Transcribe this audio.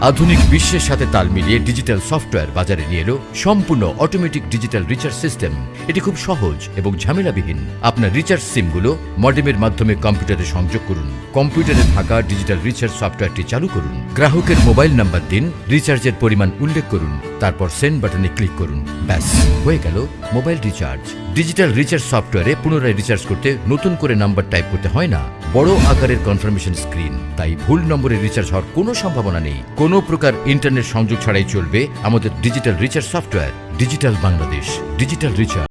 আধুনিক বিশ্বের সাথে তাল মিলিয়ে ডিজিটাল সফটওয়্যার বাজারে নিয়ে এলো সম্পূর্ণ অটোমেটিক ডিজিটাল রিচার্জ সিস্টেম। এটি খুব সহজ এবং ঝামেলাবিহীন। আপনার রিচার্জ সিমগুলো মডেমের মাধ্যমে কম্পিউটারে সংযোগ করুন। কম্পিউটারে থাকা ডিজিটাল রিচার্জ সফটওয়্যারটি চালু করুন। গ্রাহকের মোবাইল নাম্বার দিন, রিচার্জের পরিমাণ উল্লেখ করুন, তারপর সেন্ড বাটনে ক্লিক করুন। ব্যাস, হয়ে গেল মোবাইল রিচার্জ। ডিজিটাল রিচার্জ সফটওয়্যারে পুনরায় রিচার্জ করতে নতুন করে নাম্বার টাইপ করতে হয় না। বড় আকারের কনফার্মেশন স্ক্রিন তাই ভুল নম্বরে রিচার্জ হওয়ার কোনো সম্ভাবনা নেই। কোনো প্রকার ইন্টারনেট সংযোগ ছাড়াই চলবে আমাদের digital recharge software digital Bangladesh digital recharge